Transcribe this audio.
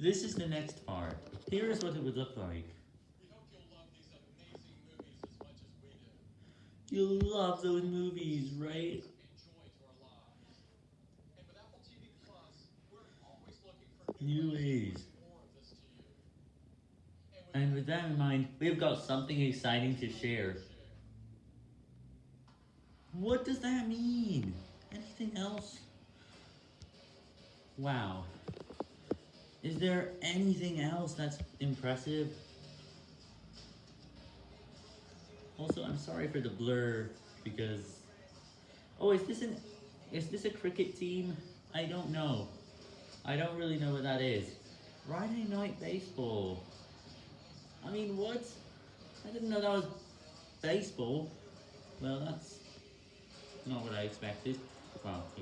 This is the next part. Here is what it would look like. You'll love those movies, right? New ways you. And with that in mind, we've got something exciting to share. What does that mean? Anything else? Wow. Is there anything else that's impressive? Also, I'm sorry for the blur, because... Oh, is this an... Is this a cricket team? I don't know. I don't really know what that is. Friday Night Baseball. I mean, what? I didn't know that was baseball. Well, that's not what I expected. Well,